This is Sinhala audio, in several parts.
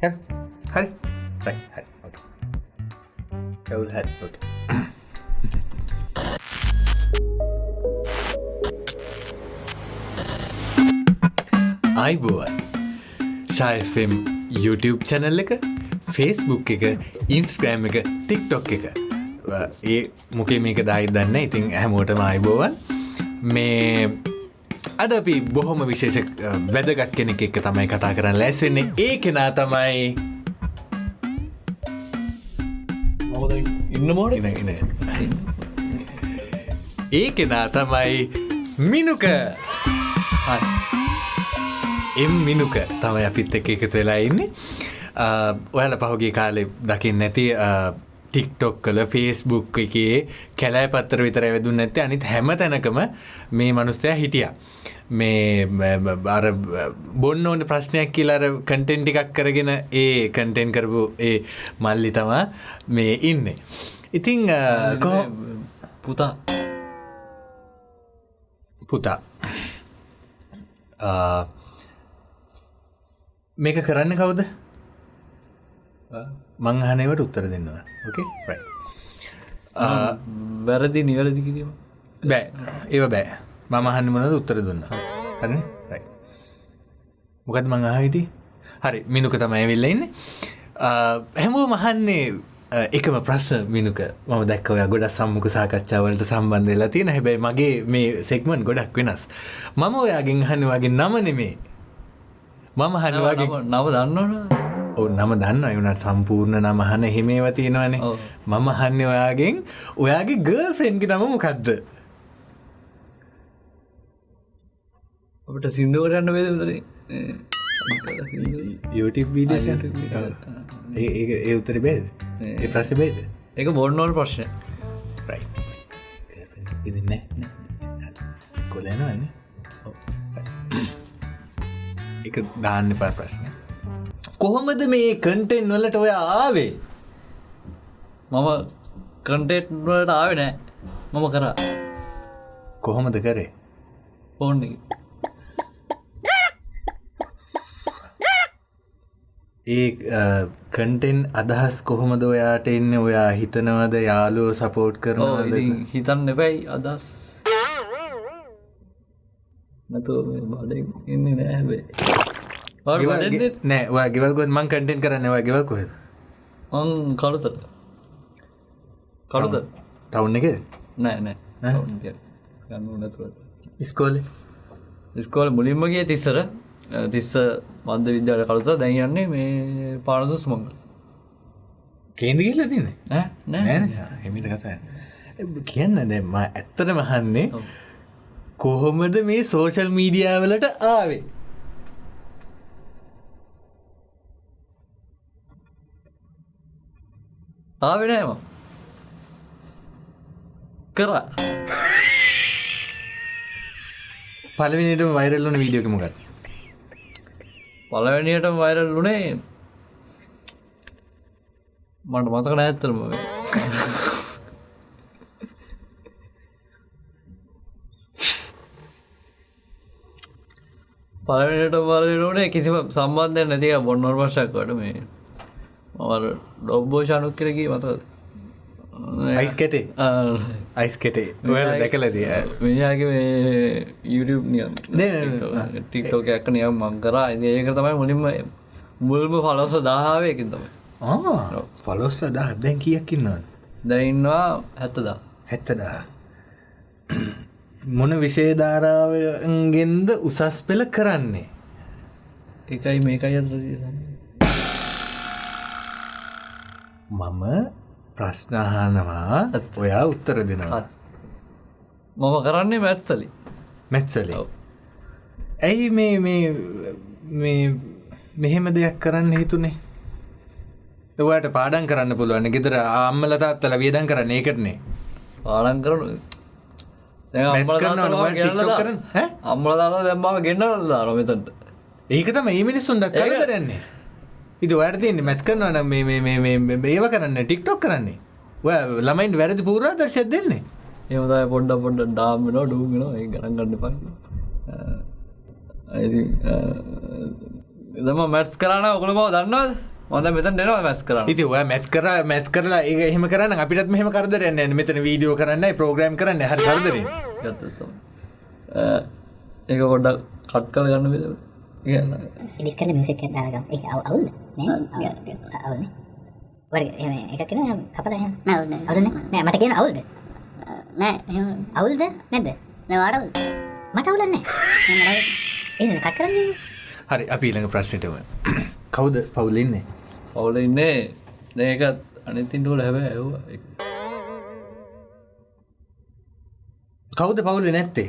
හරි. හරි හරි. හරි ඕකේ. කවුරු හරි ඕකේ. අයිබෝවන් ශයිෆම් YouTube චැනල් එක ෆේස්බුක් එක ඉන්ස්ක්‍රෑම් එක ටික්ටොක් එක. ඒ මොකේ මේක දයි දන්න. ඉතින් හැමෝටම අයිබෝවන් මේ අද අපි බොහොම විශේෂ වැදගත් කෙනෙක් එක්ක තමයි කතා කරන්න ලැස්වෙන්නේ ඒ කෙනා තමයි ඉන්න මෝඩ? ඒ කෙනා තමයි මිනුක. එම් මිනුක තමයි අපිත් එක එකතු වෙලා ඉන්නේ. ඔයාල පහුගේ කාලෙ දකිින් නැති ටික්ටොක් කල ෆේස්බුක් එකේ කැලෑ පත්තර විතර වැදුන්න ඇත්තේ අනිත් හැම තැනකම මේ මනුස්තය හිටිය. මේ අර බොන්න ඕන ප්‍රශ්නයක් කියලාර කටෙන්් ටිකක් කරගෙන ඒ කටෙන් කරපු ඒ මල්ලි තමා මේ ඉන්න. ඉතිං පුතා. පුතා. මේක කරන්න කවුද මංහනවට උත්තර දෙන්නවා. ඕකේ රයි වැරදි නිවැරදි කිරීම? බෑ. ඒව බෑ. මම අහන්න මොනද උත්තර දුන්න? හරි? රයි මොකද මං අහිටි හරි මිනුක තමයි වෙල්ල ඉන්න. හැමෝ මහන්නේ එකම ප්‍රශ්න මිනුක. ම දැක්කවය ගොඩ සම්මුක සාකච්ඡාවලට සම්බන්ධ වෙලා තියෙන. හැබැයි මගේ මේ සෙක්මන් ගොඩක් වෙනස්. මම ඔයාගෙන් හන්න වගේ නම නෙමේ. මම හනවාගේ නව දන්නවන නම දන්න එවනට සම්පූර්ණ නමහන හෙමේව තියෙනවානේ. මම හන්න ඔයාගෙන්. ඔයාගේ ගර්ල් ෆ්‍රෙන්ඩ්ගි නම මොකක්ද අපට සිින්දුවට යන්න වේද විතර YouTube වීඩියෝ ඒ ඒ- උත්තර බේද? ඒ. ප්‍රශ බේද? එක බොන්නෝල් ප්‍රශ්න. ඉන්න කොලනන්න එක දාන්න පා ප්‍රශ්නය කොහොමද මේ කන්ටෙන් වලට ඔය ආවේ? මම කන්ටේට්වලට ආව නෑ. මම කරා. කොහොමද කරේ? ෆෝන් ඒ කන්ටෙන් අදහස් කොහොමද ඔයාට එන්න? ඔයා හිතනවද? යාලෝ සපෝට් කරනවද? හිතන්න එබැයි අදස් නැතු බඩ ඉන්න නෑ හැබේ බඩ නෑ ඔයා ගෙවල්කොත් මං කටෙන් කරන්න ඔයා ගෙවල් කොහෙද මං කළුතර කළුත ටවුන් එක නෑ නෑ ගන්න නැතුවට ස්කෝල ස්කෝල මුලින්ම ගිය තිස්සර තිස්ස මන්ද විද්‍යාල කළුත දැන්යන්නේ මේ පානදුස් මංගල කේන්ද කියල තින්න නෑ නෑ හෙමිට කතා කියන්න දැම්ම ඇත්තට මහන්නේ කොහොමද මේ සෝෂල් මීඩියාවලට ආවේ ආවෙනෑම. කරා. පලවිනිට වෛරල්ලන වීඩියෝකමගත් පලවැනියට වෛරල් වුණේ මට මතක නෑත්තරම පලවැනිට වරලුනේ කිසිම සම්බන්ධය නැතික බොන්නොල් වර්ෂක්වට මේ මවර ඩොබ්බෝෂානුක් කරකී මතද අයිස් කෙටේ අයිස් කෙටේ ඔයාල දැකලදී? මිනිගේ මේ YouTube නියම් ටික්ටෝක ඇක්ක නියම් මං කරා. ඒක තමයි මුලින්ම මුල්ම පලොස දාහාවයකින් තමයි. ෆලොස්ල දහ දැන් කියක් ඉන්නවද? දැඉන්නවා හැත්තදා හැත්තදා මොන විශේධාරාවගෙන්ද උසස් පෙළ කරන්නේ? එකයි මේකයි අතර මම ප්‍රශ්නහනවා ඔයා උත්තර දෙනවා. මම කරන්නේ මැත්සලි. මැත්සලි. ඇයි මේ මේ මේ මෙහෙම දෙයක් කරන්න හිතුනේ? ඔයාට පාඩන් කරන්න පුළුවන් ගෙදර අම්මලතාත්තල වියදන් කරන්න ඒකටනේ පාලන් කරනු කරන්න? අම්මල දාලා දැම්මාව ගෙන්න්නල දාන මෙතට ඒක තම ඒ මිනිස්සුන්ට කලදරන්නේ ඉති වැරදින්නේ මැච් කරනවන මේ මේ මේ මේ මේ ඒව කරන්න ටික්ටොක් කරන්නේ. ඔය ළමයින් වැරදි පූරා දර්ශය දෙන්නේ ඒමතයි පොඩ්ඩ පොඩ්ඩ ඩාම්මෙන ඩුගෙන ඒ ගරන් ගන්න පයි එදම මැට්ස් කරන්න ඔකළ බව දන්නවද? මොද මෙතන් දෙනවා මැස් කරන්න. ඉති ඔය මැත් කර මැත් කරලා ඒ එහෙම කරන්න අපිටත් මෙහම කරදරන්න මෙතන වීඩියෝ කරන්න ප්‍රෝග්‍රම් කරන්න හරි කරදර. ඒක පොඩ්ඩක් කත් කල ගන්න විද කියන්න එඩිත් කල මිසික් දාගම් ඒ අවුල් අවුල් වර එක කියෙන කපද අවුල්න නෑ මට කියන අවුල්ද නෑ අවුල්ද නැද්ද? නවාඩ මට අවුලන්නේ එ කත් කරන්නේ හරි අපි ඊළඟ ප්‍රශ්නටම කවුද පවුලඉන්නේ ඔවුල ඉන්නේ. දැකත් අනිතින්ටුවල හැබ ඇව කවුද පවුල නැත්තේ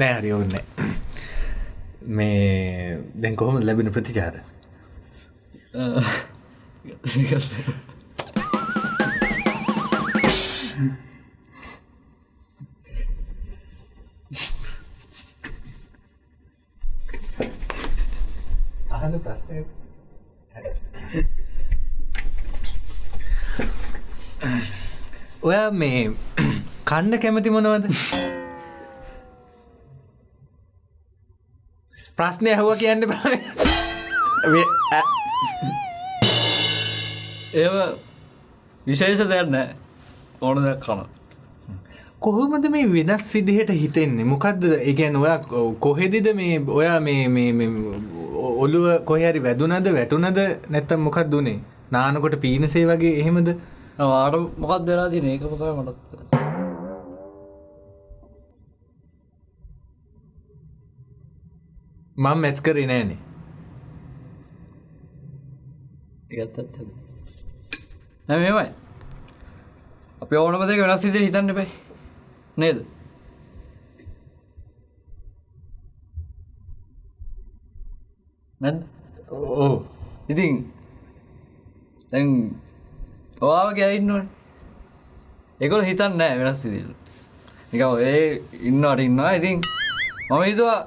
නෑ හරි ඔන්න මේ දැන් කොහොම ලැබෙන ප්‍රතිචාර? අහන ප්‍රශ්නය ඔයා මේ කන්න කැමති මොනවද ප්‍රශ්නය ඇහුව කියන්න බා. ඒව විශේෂ දෙයක් නෑ. ඕන දෙයක් කන කොහොමද මේ වෙනස් විදිහට හිතෙන්නේ? මොකක්ද ඒගැන් ඔයා කොහෙදිද මේ ඔයා මේ මේ මේ ඔළුව කොහරි වැදුනද වැටුනද? නැත්තම් මොකක් දුනේ නානකොට පීනසේ වගේ එහෙමද? වාට මොකක් දෙලා තින ඒක මොකයි මටත් මං මැච් කරේ නෑනේ. එකත්තත් නැ මේමයි අපි ඕනම දෙක වෙනස් විදිහට හිතන්න බෑ. නේද? නැද්ද? ඕ ඉතින් දැන් ඔයාවගේ අයින්නවට එකොල හිතන්න නෑ වෙනස් විදිල් එක ඒ ඉන්නට ඉන්නවා. ඉතින් මම හිතුවා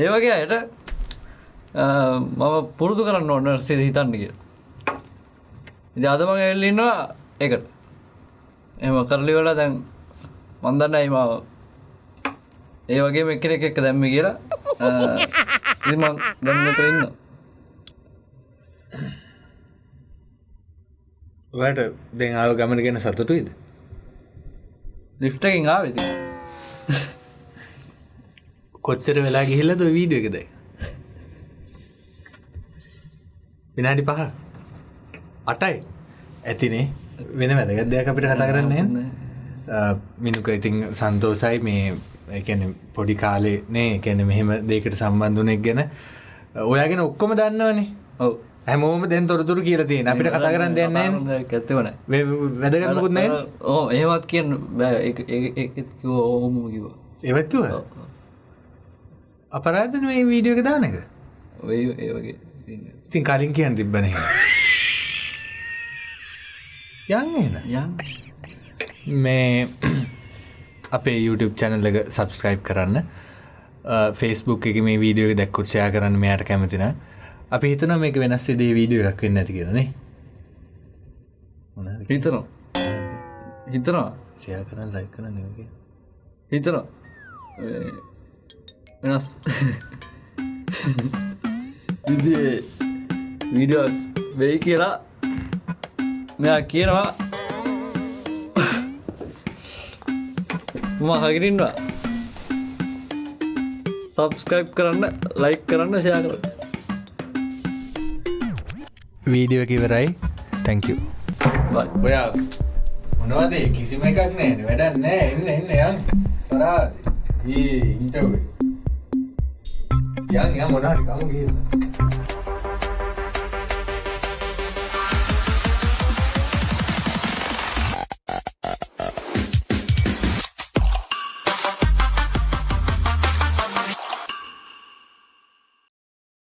ඒ වගේ අයට මම පුරුදු කරන්න ඕන්න සිද හිතන්න කිය ඉති අදමඟ එල්ලින්නවා එකට එම කරලි වල දැන් මන්දන්න අයිමාව ඒ වගේ එක්කෙන එක එක්ක දැම්ම කියලා. ඉම දැම්මතර ඉන්න ඔයට දෙ ආව ගමන ගැන සතුටුයිද? ලිෆ්ටකින් ආවෙති කොච්චර වෙලා ගිහිල්ලද වීඩිය එකද විනාඩි පහ? අටයි. ඇතිනේ. වෙන වැදගත් දෙයක් අපිට කතා කරන්නේ මිනුක ඉතින් සන්තෝසයි මේ එකන පොඩි කාලේ නේ කැන මෙහෙම දෙකට සම්බන්ධුනෙක් ගැන. ඔයාගෙන ඔක්කොම දන්නවනේ. ඔව. හැමෝම දැන් තොරතුරු කියල තියෙන. අපිට කතා කරන්න දෙන්න ඇත්තවන වැදගත්මුකුත් නෑ. ඕ ඒවත් කියන්න බෑ. ඕහොම කිව එවත්තුව අපරාධන මේ වීඩියෝ එක දාන එක? ඔය ඒ වගේ සින්න ඉතින් කලින් කියන්න තිබ්බන යන්න එන මේ අපේ YouTube චැනල් එක සබස්ක්‍රයිබ් කරන්න. ෆෙස්බුක් එක මේ වීඩියෝ දැක්කුත්ෂයා කරන්න මෙයාට කැමතින අපි හිතන මේක වෙනස් දේ වීඩියෝ එකක් වෙන්න ඇති කියරනේ හිතනවා. හිතනවා. ෂයා කරන්න ලයි කරන්න හිතනවා වෙනස්. විදිේ වීඩියෝ වෙයි කියලා මෙයා කියනවා. මම හගිරින්වා සබස්ක්‍රයිබ් කරන්න ලයික් කරන්න ෂයා කරන්න. වීඩියෝ එක ඉවරයි. තැංකූ ඔයා මොනවද? කිසිම එකක් නෑ වැඩක් නෑ එන්න එන්න යන් පරා ඒ ඉන්ටවේ කියන් යා මොනාරි කම ගිහිල්ලා